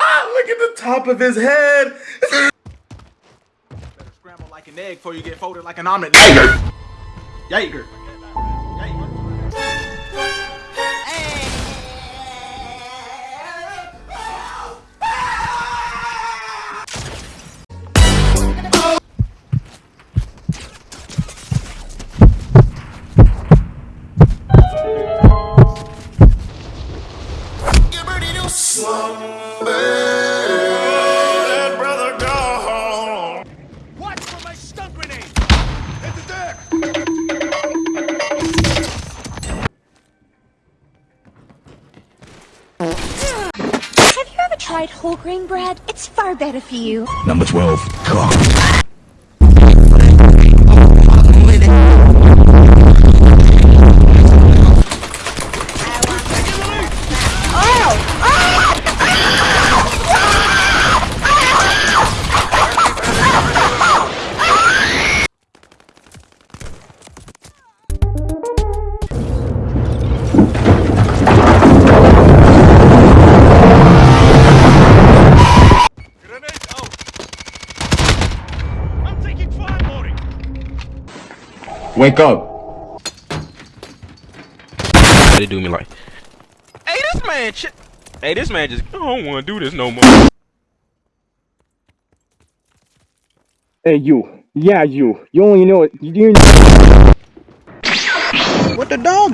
ah, look at the top of his head. Better scramble like an egg before you get folded like an omelet. Jaeger. Jaeger. Tried whole grain bread? It's far better for you. Number 12, cock. Wake up. They do me like, hey, this man, hey, this man just, I don't want to do this no more. Hey, you. Yeah, you. You only know it. You didn't. What the dog?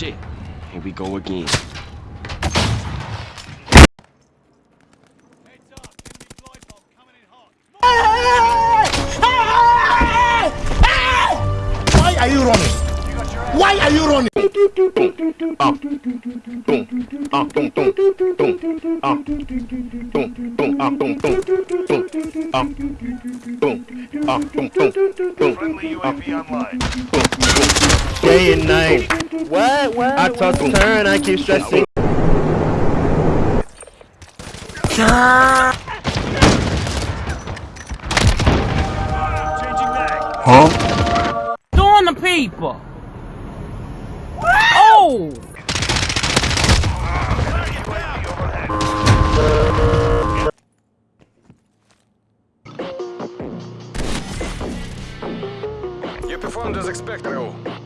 Shit. Here we go again. Why are you running? Day and night. What? What? I toss and turn, I keep stressing. Huh? Doing the people. You performed as expected.